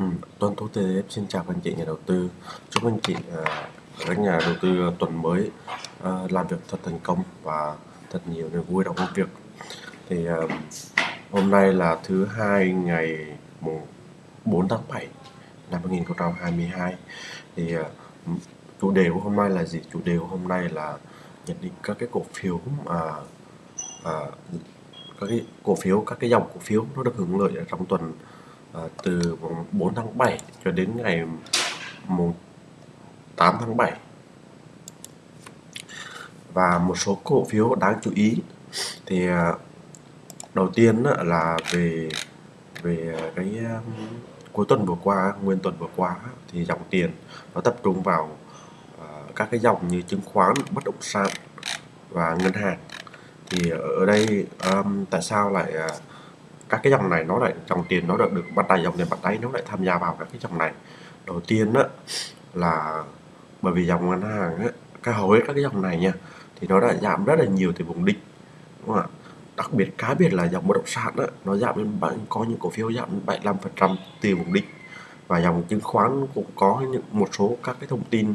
Ừ, Tuấn Tú TF xin chào các anh chị nhà đầu tư. Chúc anh chị à, các nhà đầu tư tuần mới à, làm việc thật thành công và thật nhiều niềm vui trong công việc. Thì à, hôm nay là thứ hai ngày mùng 4 tháng 7 năm 2022. Thì à, chủ đề của hôm nay là gì? Chủ đề của hôm nay là nhận định các cái cổ phiếu mà à, các cái cổ phiếu các cái dòng cổ phiếu nó được hưởng lợi trong tuần à, từ mùng 4 tháng 7 cho đến ngày mùng 8 tháng 7 và một số cổ phiếu đáng chú ý thì ờ, đầu tiên là về về cái cuối tuần vừa qua nguyên tuần vừa qua thì dòng tiền nó tập trung vào ờ, các cái dòng như chứng khoán bất động sản và ngân hàng. Thì ở đây um, tại sao lại uh, các cái dòng này nó lại dòng tiền nó được được bắt tay dòng tiền bắt đáy nó lại tham gia vào các cái dòng này. Đầu tiên đó là bởi vì dòng ngân hàng á, cái hầu hết các cái dòng này nha thì nó đã giảm rất là nhiều từ vùng đỉnh đúng không ạ? Đặc biệt cá biệt là dòng bất động sản á, nó giảm đến bạn có những cổ phiếu giảm 75% từ vùng đỉnh. Và dòng chứng khoán cũng có những một số các cái thông tin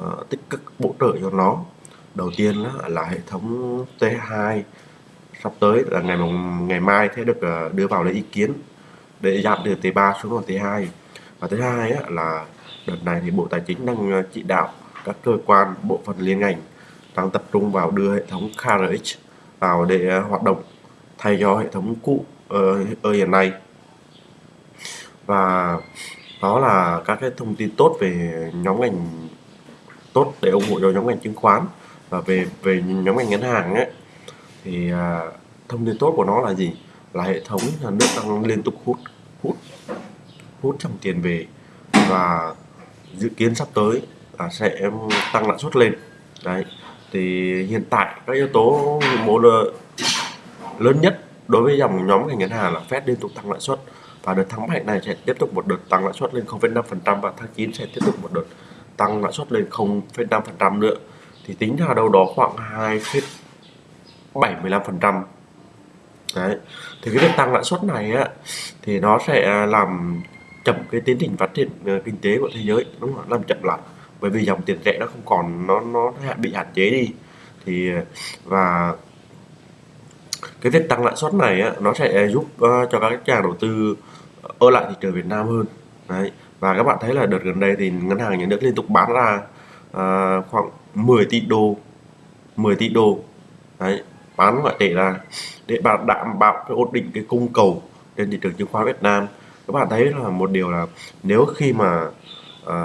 uh, tích cực bổ trợ cho nó. Đầu tiên là, là hệ thống T2 sắp tới, là ngày ngày mai sẽ được ờ, đưa vào lấy ý kiến để giảm từ T3 xuống còn T2 và thứ hai là đợt này thì Bộ Tài chính đang ờ, chỉ đạo các cơ quan, bộ phận liên ngành đang tập trung vào đưa hệ thống KRX vào để ờ, hoạt động thay cho hệ thống cũ ở hiện nay. Và đó là các cái thông tin tốt về nhóm ngành tốt để ủng hộ cho nhóm ngành chứng khoán và về về nhóm ngành ngân hàng ấy thì à, thông tin tốt của nó là gì? Là hệ thống nhà nước đang liên tục hút hút hút dòng tiền về và dự kiến sắp tới là sẽ tăng lãi suất lên. Đấy thì hiện tại các yếu tố mô lớn nhất đối với dòng nhóm ngành ngân hàng là Fed liên tục tăng lãi suất và đợt tháng 7 này sẽ tiếp tục một đợt tăng lãi suất lên 0,5% và tháng 9 sẽ tiếp tục một đợt tăng lãi suất lên 0,5% nữa. Thì tính ra đâu đó khoảng 2,75% đấy thì cái việc tăng lãi suất này á thì nó sẽ à, làm chậm cái tiến trình phát triển ờ, kinh tế của thế giới đúng không làm chậm lại. Bởi vì dòng tiền tệ nó không còn nó nó bị hạn chế đi. Thì ờ, và cái việc tăng lãi suất này á, nó sẽ giúp uh, cho các nhà đầu tư ở lại thị trường Việt Nam hơn. Đấy và các bạn thấy là đợt gần đây thì ngân hàng nhà nước liên tục bán ra uh, khoảng 10 tỷ đô 10 tỷ đô. Đấy bán ngoại tệ ra để bảo đảm bảo cái ổn định cái cung cầu trên thị trường chứng khoán Việt Nam. Các bạn thấy là một điều là nếu khi mà à,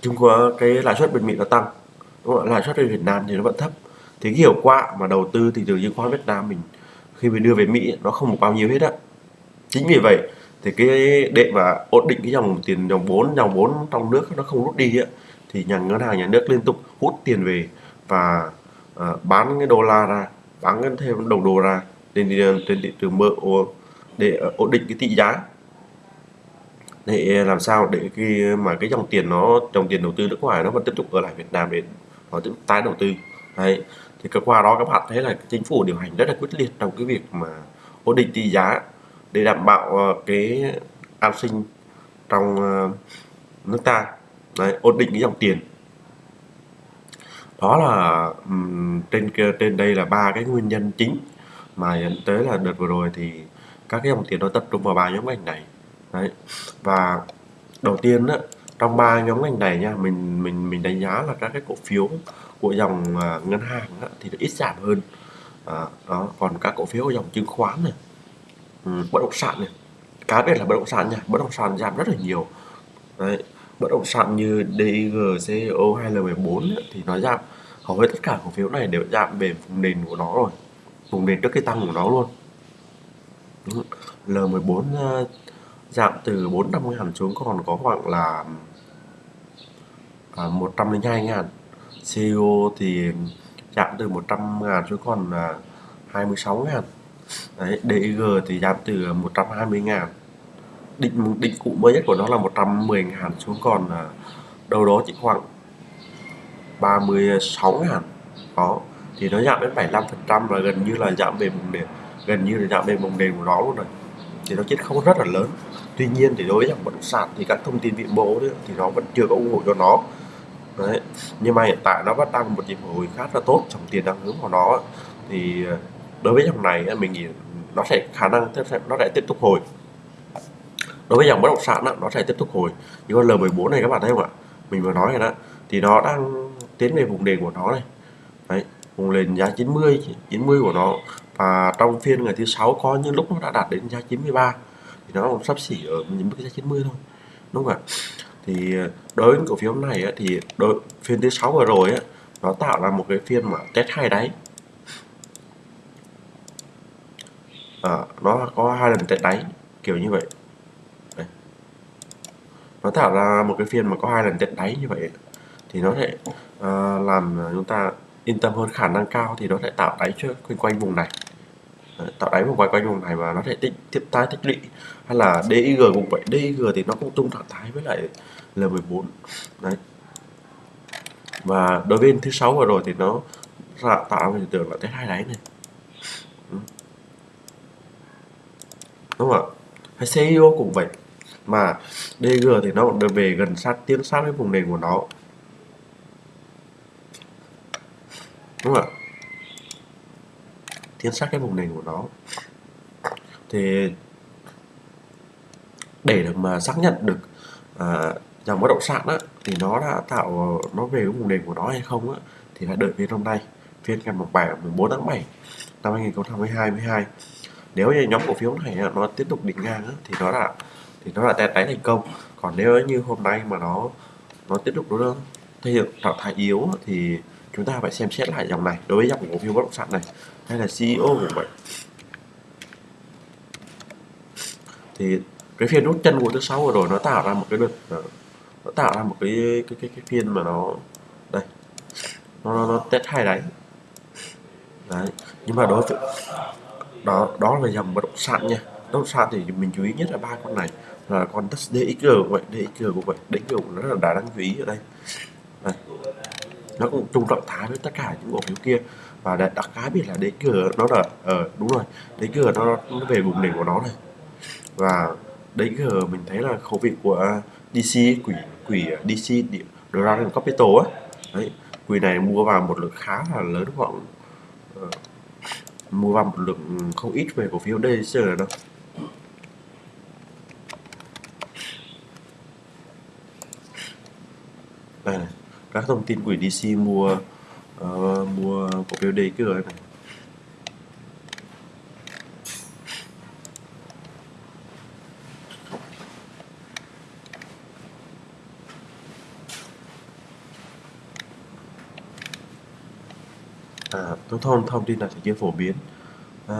chứng khoán cái lãi suất bên Mỹ nó tăng đúng không? lãi suất bên Việt Nam thì nó vẫn thấp. Thì cái hiệu quả mà đầu tư thị trường chứng khoán Việt Nam mình khi mình đưa về Mỹ nó không được bao nhiêu hết á. Chính vì vậy thì cái để mà ổn định cái dòng tiền dòng vốn dòng vốn trong nước nó không rút đi á thì nhà ngân hàng nhà nước liên tục hút tiền về và uh, bán cái đô la ra bán thêm đồng đô ra. Trên trên thị trường mơ để ờ, ổn định cái tỷ giá. Để làm sao để khi mà cái dòng tiền nó dòng tiền đầu tư nước ngoài nó vẫn tiếp tục ở lại Việt Nam để nó tiếp tục tái đầu tư. Đấy. Thì qua đó các bạn thấy là chính phủ điều hành rất là quyết liệt trong cái việc mà ổn định tỷ giá để đảm bảo ờ, cái an sinh trong ờ, nước ta. Đấy, ổn định cái dòng tiền đó là um, trên trên đây là ba cái nguyên nhân chính mà dẫn tới là đợt vừa rồi thì các cái dòng tiền nó tập trung vào ba nhóm ngành này. Đấy và đầu tiên á trong ba nhóm ngành này nha mình mình mình đánh giá là các cái cổ phiếu của dòng uh, ngân hàng á, thì nó ít giảm hơn. À, đó còn các cổ phiếu của dòng chứng khoán này um, bất động sản này cá biệt là bất động sản nha bất động sản giảm rất là nhiều. Đấy bất động sản như DIG, CO hay L14 thì nó giảm hầu hết tất cả cổ phiếu này đều giảm về vùng nền của nó rồi vùng nền trước cái tăng của nó luôn. L14 ờ, giảm từ 450 ngàn xuống còn có khoảng là à, uh, 102 ngàn. CEO thì giảm từ 100 ngàn xuống còn à, uh, 26 ngàn. Đấy, DIG thì giảm từ 120 ngàn định định cụ mới nhất của nó là 110 ngàn xuống còn à, đâu đó chỉ khoảng 36 ngàn. Đó, thì nó giảm đến 75 phần trăm và gần như là giảm về vùng nền gần như là giảm về vùng nền của nó luôn rồi. Thì nó chết không rất là lớn. Tuy nhiên thì đối với dòng bất động sản thì các thông tin vĩ mô thì nó vẫn chưa có ủng hộ cho nó. Đấy, nhưng mà hiện tại nó vẫn đang một nhịp hồi khá là tốt dòng tiền đang hướng vào nó. Thì à, đối với dòng này mình nghĩ nó sẽ, khả năng nó sẽ tiếp tục hồi đối với dòng bất động sản đó, nó sẽ tiếp tục hồi. Như con L14 này các bạn thấy không ạ? Mình vừa nói rồi đó. Thì nó đang tiến về vùng nền của nó này. Đấy vùng nền giá 90 90 của nó. Và trong phiên ngày thứ sáu có những lúc nó đã đạt đến giá 93 thì nó cũng sắp xỉ ở những mức giá 90 thôi. Đúng không ạ? Thì ờ, đối với cổ phiếu này á, thì đối phiên thứ sáu vừa rồi á, nó tạo ra một cái phiên mà test hai đáy. À, nó có hai lần test đáy kiểu như vậy nó tạo ra một cái phiên mà có hai lần trận đáy như vậy thì nó sẽ uh, ờ, làm chúng ta yên tâm hơn khả năng cao thì nó sẽ tạo đáy cho quanh quanh vùng này. Đấy, tạo đáy vùng quanh quanh vùng này và nó sẽ tích tiếp tái tích lũy. Hay là DIG cũng vậy DIG thì nó cũng tung trạng thái với lại L14 đấy. Và đối với thứ sáu vừa rồi thì nó ra tạo ra hiện tượng là test hai đáy này. Ừ. Đúng không ạ? Hay CIO cũng vậy mà DG thì nó cũng về gần sát tiến sát với vùng nền của nó. Đúng không ạ? Tiến sát cái vùng nền của nó. Thì để được mà xác nhận được à, dòng bất động sản á, thì nó đã tạo nó về cái vùng nền của nó hay không á, thì phải đợi phiên hôm nay. Phiên ngày mùng 7 14 tháng 7 năm 2022 12 nếu như nhóm cổ phiếu này nó tiếp tục định ngang á, thì nó đã thì nó là test đáy thành công. Còn nếu như hôm nay mà nó nó tiếp tục nó thể hiện trạng thái yếu thì chúng ta phải xem xét lại dòng này đối với dòng cổ phiếu bất động sản này hay là CEO cũng vậy thì cái phiên rút chân của thứ sáu vừa rồi nó tạo ra một cái đợt ờ, nó tạo ra một cái cái cái, cái phiên mà nó đây nó nó, nó test hai đáy. Đấy nhưng mà đối tượng đó đó là dòng bất động sản nha nó động sản thì mình chú ý nhất là ba con này. Là con DXG cũng vậy DXG cũng vậy. DXG cũng rất là đáng chú ý ở đây. Này nó cũng chung trọng thái với tất cả những cổ phiếu kia. Và đặc cá biệt là DXG nó là ờ uh, đúng rồi. DXG nó, nó về vùng đỉnh của nó này. Và DXG mình thấy là khẩu vị của DC quỷ quỷ DC Dragon Capital á. Đấy quỷ này mua vào một lượng khá là lớn khoảng uh, mua vào một lượng không ít về cổ phiếu DXG đâu đây này các thông tin quỹ DC mua uh, mua cổ phiếu đây cửa này à, thông thông tin này thì chưa phổ biến. À,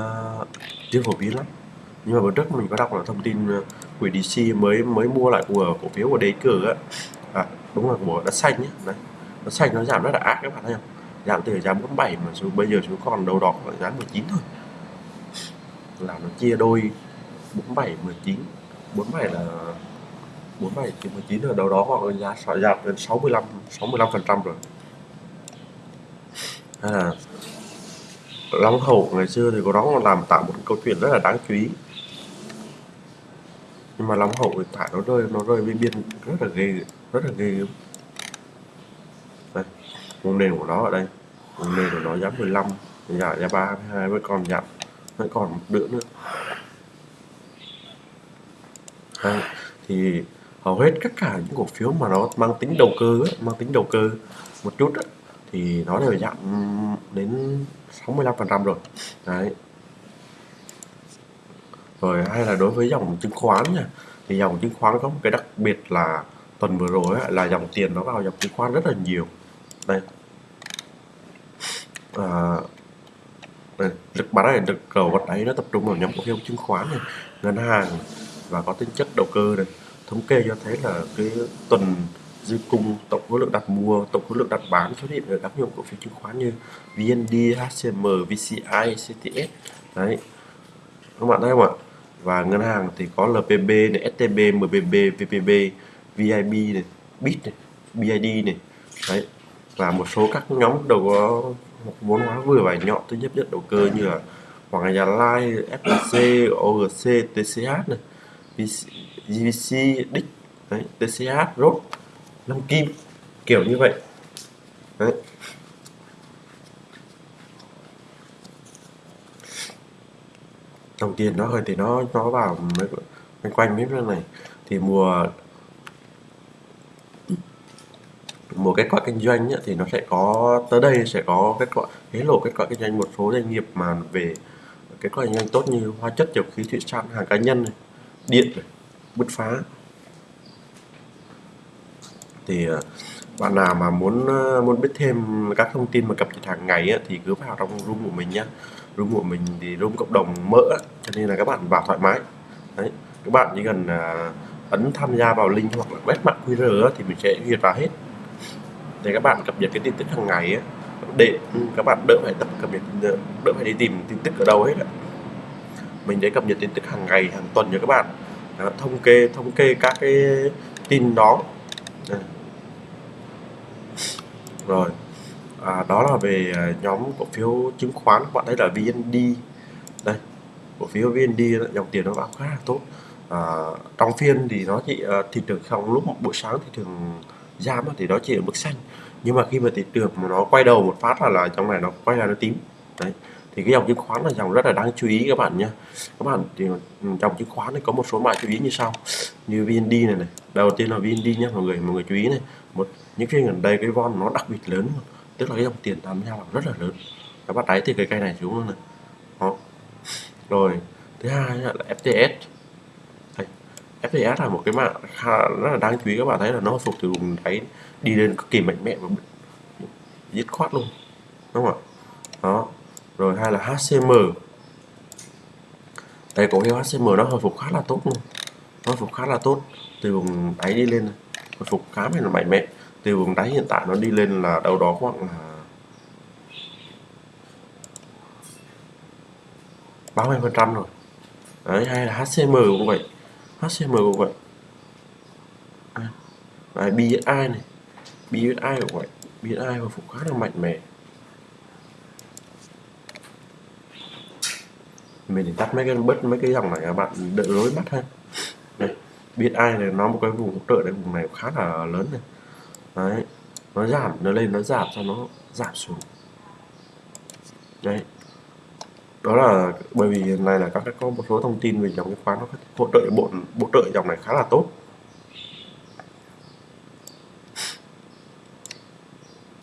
chưa phổ biến lắm. Nhưng mà bữa trước mình có đọc là thông tin ờ, quỹ DC mới mới mua lại của cổ phiếu của đế á. À, đúng là của đất xanh nhé đấy nó xanh nó giảm rất là ác các bạn thấy không? Giảm từ giá 47 mà xuống, bây giờ xuống còn đầu đỏ ở giá 19 thôi. Là nó chia đôi 47 19 47 là 47 thì 19 rồi đầu đó hoặc là giá giảm đến 65 65 phần trăm rồi. Hay là Long Hậu ngày xưa thì có đó làm tạo một câu chuyện rất là đáng chú ý. Nhưng mà Long Hậu hiện tại nó rơi nó rơi bên biên rất là ghê, rất là ghê đây vùng nền của nó ở đây. Vùng nền của nó giá 15 giá giá 32 với còn giảm vẫn còn một đứa nữa. Đây, thì hầu hết tất cả những cổ phiếu mà nó mang tính đầu cơ mang tính đầu cơ một chút ấy, thì nó đều giảm đến 65% rồi. Đấy. Rồi hay là đối với dòng chứng khoán nha thì dòng chứng khoán có một cái đặc biệt là tuần vừa rồi ấy, là dòng tiền nó vào dòng chứng khoán rất là nhiều đây. À, đây, lực bán này lực cầu vật ấy nó tập trung vào nhóm cổ phiếu chứng khoán này ngân hàng và có tính chất đầu cơ này. Thống kê cho thấy là cái tuần dư cung tổng khối lượng đặt mua tổng khối lượng đặt bán xuất hiện ở các nhóm cổ phiếu chứng khoán như VND, HCM, VCI, CTS đấy. Các bạn thấy không ạ? Và ngân hàng thì có LPB này, STB, MBB, VPB, VIB này, BIT này, BID này. Đấy và một số các nhóm đầu có vốn hóa vừa và nhỏ thứ nhất nhất đầu cơ như là Hoàng Gia Lai FLC, OGC TCH này GVC Đích đấy, TCH Rốt Lâm Kim kiểu như vậy. Đấy. Đồng tiền nó hơi thì nó nó vào mấy quanh mấy này. Thì mùa một kết quả kinh doanh ấy, thì nó sẽ có tới đây sẽ có kết quả hé lộ kết quả kinh doanh một số doanh nghiệp mà về kết quả kinh doanh tốt như hóa chất dầu khí thủy sản hàng cá nhân này, điện này, bứt phá. Thì ờ, bạn nào mà muốn ờ, muốn biết thêm các thông tin mà cập nhật hàng ngày ấy, thì cứ vào trong room của mình nhé room của mình thì room cộng đồng mỡ cho nên là các bạn vào thoải mái. Đấy các bạn chỉ cần ờ, ấn tham gia vào link hoặc là quét mã QR thì mình sẽ duyệt vào hết để các bạn cập nhật cái tin tức hàng ngày ấy, để các bạn đỡ phải tập cập nhật đỡ phải đi tìm tin tức ở đâu hết mình sẽ cập nhật tin tức hàng ngày hàng tuần cho các bạn. Đó, thống kê thống kê các cái tin đó. Rồi. À, đó là về à, nhóm cổ phiếu chứng khoán. Các bạn thấy là VND đây cổ phiếu VND dòng tiền nó vào khá là tốt. À, trong phiên thì nó chỉ uh, thị trường trong lúc buổi sáng thị trường giảm thì nó chỉ ở mức xanh. Nhưng mà khi mà thị trường mà nó quay đầu một phát là là trong này nó quay ra nó tím. Đấy. Thì cái dòng chứng khoán là dòng rất là đáng chú ý các bạn nhé các bạn thì ừ, dòng chứng khoán này có một số mã chú ý như sau. Như VND này này. Đầu tiên là VND nhé mọi người mọi người chú ý này. Một, những phiên gần đây cái von nó đặc biệt lớn tức là cái dòng tiền tham gia vào rất là lớn. Các bạn thấy thì cái cây này xuống luôn này. Đó. Rồi. Thứ hai là FTS FTS là một cái mã khá rất là đáng chú ý, các bạn thấy là nó phục từ vùng đáy, đi lên cực kỳ mạnh mẽ và dứt khoát luôn, đúng không ạ? Đó, rồi hay là HCM đây cổ phiếu HCM nó hồi phục khá là tốt luôn. Nó hồi phục khá là tốt, từ vùng đáy đi lên, hồi phục khá là mạnh mẽ. Từ vùng đáy hiện tại nó đi lên là đâu đó khoảng là 30 phần trăm rồi. Đấy, hay là HCM cũng vậy. HCM cũng à, vậy đấy, BSI này. BSI cũng vậy BSI hồi phục khá là mạnh mẽ. Mình tắt mấy cái bớt mấy cái dòng này các bạn đỡ rối mắt ha. Đây biết ai này nó một cái vùng hỗ trợ này vùng này khá là lớn này. Đấy nó giảm nó lên nó giảm cho nó giảm xuống. Đấy đó là bởi vì này là các có một số thông tin về dòng cái khoán nó hỗ trợ bộ bộ trợ dòng này khá là tốt.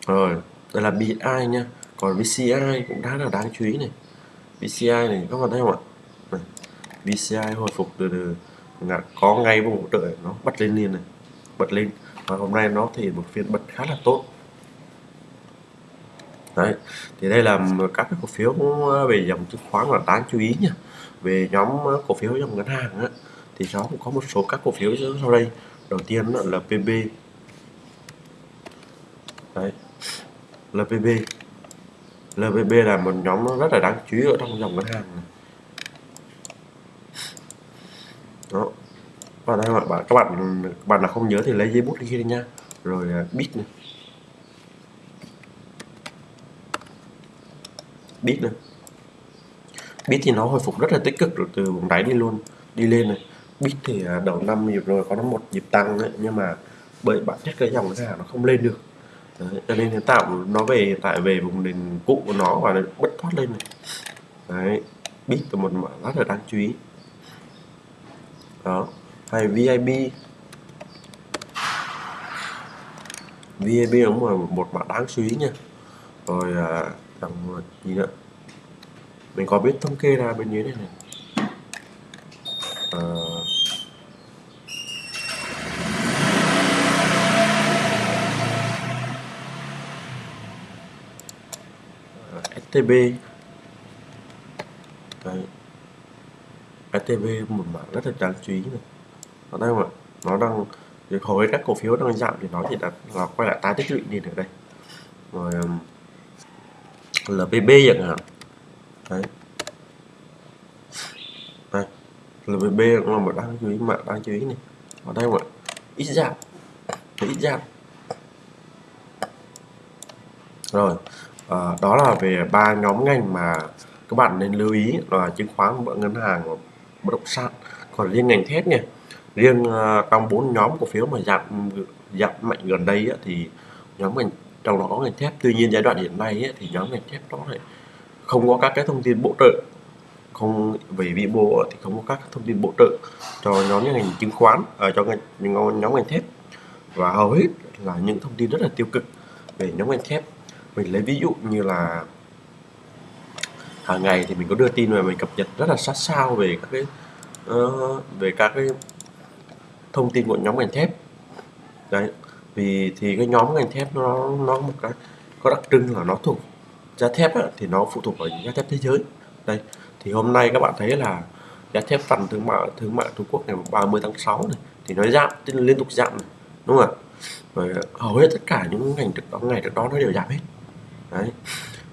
Rồi đây là BI nha. Còn VCI cũng đã là đáng chú ý này. VCI này các bạn thấy không ạ? Này, VCI hồi phục từ từ. Là có ngay vùng hỗ trợ nó bật lên liền này bật lên. Và hôm nay nó thì một phiên bật khá là tốt đấy thì đây là các cái cổ phiếu ờ, về dòng chứng khoán là đáng chú ý nha. Về nhóm ờ, cổ phiếu dòng ngân hàng á, thì nó cũng có một số các cổ phiếu sau đây. Đầu tiên là PB đấy LPB LPB là một nhóm rất là đáng chú ý ở trong dòng ngân hàng này. đó. Và đây các bạn các bạn các bạn nào không nhớ thì lấy giấy bút ghi đi nha. Rồi uh, bit này. Bit này bit thì nó hồi phục rất là tích cực rồi từ vùng đáy đi luôn đi lên này. Bit thì à, đầu năm nhịp rồi có nó một nhịp tăng ấy, nhưng mà bởi bản chất cái dòng giá nó không lên được. Đấy, cho nên hiện tạo nó về hiện tại về vùng nền cũ của nó và nó bất thoát lên này. Đấy bit là một mã rất là đáng chú ý. Đó hay VIB VIB cũng là một mã đáng chú ý nha. Rồi à, dòng ờ, gì nữa mình có biết thống kê ra bên dưới này. Ờ. Ờ, này à, STB Đấy. STB một mảng rất là đáng chú ý này. Nó đang mà nó đang hầu hết các cổ phiếu đang giảm thì nó thì đã là quay lại tái tích lũy nhìn ở đây. Rồi um, chẳng hạn đấy. Đây. LPB cũng là một đáng chú ý mạng đáng chú ý này. Ở đây mà ít giảm. Ít giảm. Rồi à, đó là về ba nhóm ngành mà các bạn nên lưu ý là chứng khoán ngân hàng và bất động sản. Còn riêng ngành thép nha. Riêng uh, trong bốn nhóm cổ phiếu mà giảm giảm mạnh gần đây á, thì nhóm ngành trong đó có ngành thép. Tuy nhiên giai đoạn hiện nay ấy, thì nhóm ngành thép đó lại không có các cái thông tin bổ trợ. Không về vĩ mô thì không có các thông tin bổ trợ cho nhóm ngành chứng khoán ở cho ngành nhóm ngành thép. Và hầu hết là những thông tin rất là tiêu cực về nhóm ngành thép. Mình lấy ví dụ như là hàng ngày thì mình có đưa tin và mình cập nhật rất là sát sao về các cái uh, về các cái thông tin của nhóm ngành thép. Đấy vì thì cái nhóm ngành thép nó nó một cái có đặc trưng là nó thuộc giá thép á, thì nó phụ thuộc vào giá thép thế giới. Đây thì hôm nay các bạn thấy là giá thép phần thương mại thương mại Trung Quốc ngày 30 tháng 6 này thì nó giảm tức liên tục giảm này, đúng không ạ? Rồi hầu hết tất cả những ngành trước đó ngày trước đó nó đều giảm hết. Đấy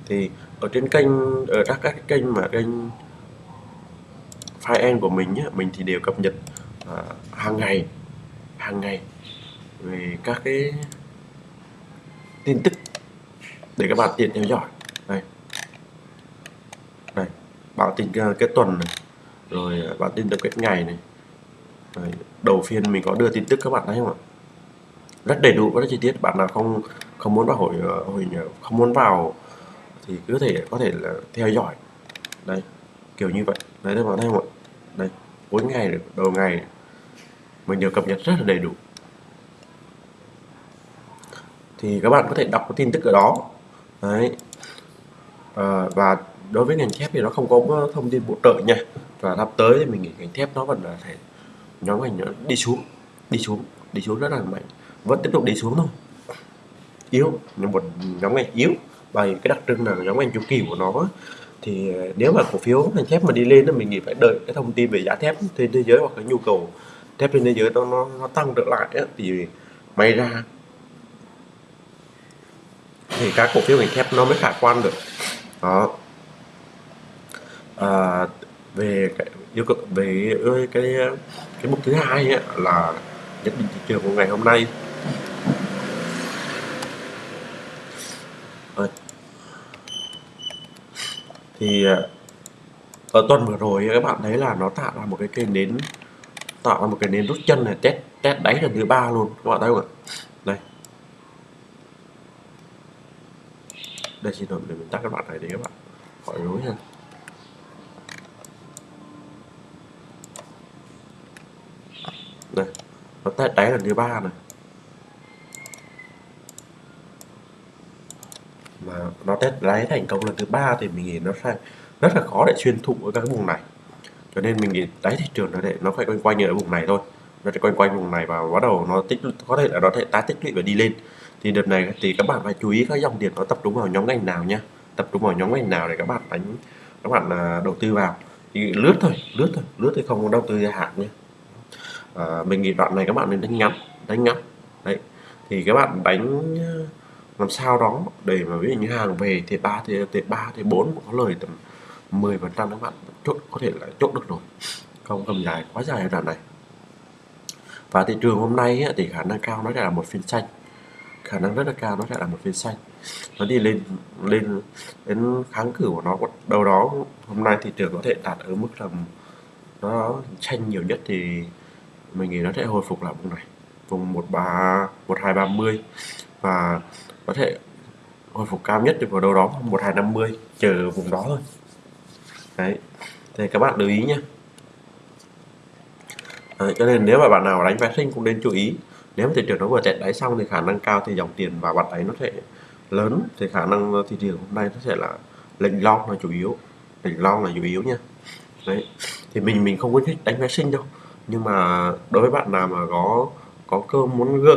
thì ở trên kênh ở các các kênh mà kênh file của mình nhé mình thì đều cập nhật à, hàng ngày hàng ngày về các cái tin tức để các bạn tiện theo dõi. Đây. Đây báo tin cái kết tuần này rồi uh, báo tin tập kết ngày này. Rồi, đầu phiên mình có đưa tin tức các bạn thấy không ạ? Rất đầy đủ và rất chi tiết. Bạn nào không không muốn vào hội ờ, hội không muốn vào thì cứ thể có thể là theo dõi. Đây kiểu như vậy. Đấy các bạn thấy không ạ? Đây cuối ngày đầu ngày mình đều cập nhật rất là đầy đủ thì các bạn có thể đọc cái tin tức ở đó. Đấy. À, và đối với ngành thép thì nó không có thông tin bổ trợ nha. Và sắp tới thì mình nghĩ ngành thép nó vẫn là thể nhóm ngành nó đi xuống đi xuống đi xuống rất là mạnh. Vẫn tiếp tục đi xuống thôi. Yếu nhưng một nhóm ngành yếu. Và cái đặc trưng là nhóm ngành chu kỳ của nó thì à, nếu mà cổ phiếu ngành thép mà đi lên thì mình nghĩ phải đợi cái thông tin về giá thép trên thế giới hoặc cái nhu cầu thép trên thế giới nó nó, nó tăng trở lại ấy, thì may ra thì các cổ phiếu ngành thép nó mới khả quan được. Đó. À, về cái yêu cầu về cái cái mục thứ hai ấy, là nhận định thị trường của ngày hôm nay. À, thì à, ở tuần vừa rồi các bạn thấy là nó tạo ra một cái cây nến tạo ra một cái nến rút chân này test test đáy lần thứ ba luôn. Các bạn thấy không ạ? Đây, xin lỗi, để mình tắt các bạn này để các bạn. Khỏi rối nha. Đây nó test đáy lần thứ ba này. Mà nó test đáy thành công lần thứ ba thì mình nghĩ nó sẽ rất là khó để xuyên thụ ở các vùng này. Cho nên mình nghĩ đáy thị trường nó để nó phải quanh quanh ở vùng này thôi. Nó sẽ quanh quanh vùng này và bắt đầu nó tích, có thể là nó thể tái tích lũy và đi lên thì đợt này thì các bạn phải chú ý các dòng tiền có tập trung vào nhóm ngành nào nhé tập trung vào nhóm ngành nào để các bạn đánh các bạn à, đầu tư vào. Thì lướt thôi lướt thôi lướt thì không đầu tư dài hạn nhé à, mình nghĩ đoạn này các bạn nên đánh ngắn đánh ngắn. Đấy. Thì các bạn đánh à, làm sao đó để mà ví dụ như hàng về thì ba thì thì ba thì bốn có lời tầm 10 phần trăm các bạn chốt có thể là chốt được rồi. Không cầm dài quá dài ở đoạn này. Và thị trường hôm nay thì khả năng cao nó sẽ là một phiên xanh khả năng rất là cao nó sẽ là một phiên xanh. Nó đi lên lên đến kháng cử của nó. Đâu đó hôm nay thị trường có thể đạt ở mức tầm nó tranh nhiều nhất thì mình nghĩ nó sẽ hồi phục lại vùng này. Vùng một ba một hai ba mươi. Và có thể hồi phục cao nhất được vào đâu đó một hai năm mươi chờ vùng đó thôi. Đấy. Thì các bạn lưu ý nhé. Đấy, cho nên nếu mà bạn nào đánh phái sinh cũng nên chú ý nếu mà thị trường nó vừa chạy đáy xong thì khả năng cao thì dòng tiền vào bạn ấy nó sẽ lớn thì khả năng thị trường hôm nay nó sẽ là lệnh long là chủ yếu. Lệnh long là chủ yếu nha. Đấy thì mình mình không khuyến khích đánh phái sinh đâu. Nhưng mà đối với bạn nào mà có có cơ muốn gỡ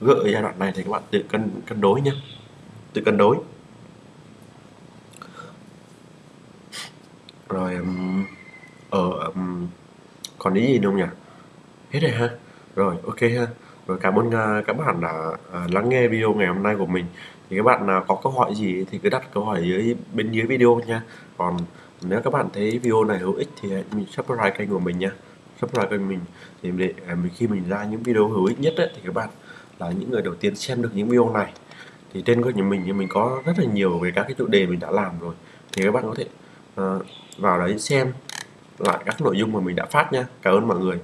gỡ giai đoạn này thì các bạn tự cân cân đối nhé tự cân đối. Rồi ở um, ờ, còn ý gì không nhỉ? Hết rồi ha. Rồi ok ha cảm ơn à, các bạn đã à, lắng nghe video ngày hôm nay của mình. Thì các bạn nào có câu hỏi gì thì cứ đặt câu hỏi dưới bên dưới video nha. Còn nếu các bạn thấy video này hữu ích thì hãy subscribe kênh của mình nha. Subscribe kênh mình thì để à, khi mình ra những video hữu ích nhất ấy, thì các bạn là những người đầu tiên xem được những video này. Thì trên kênh của mình thì mình có rất là nhiều về các cái chủ đề mình đã làm rồi. Thì các bạn có thể uh, vào đấy xem lại các nội dung mà mình đã phát nha. Cảm ơn mọi người.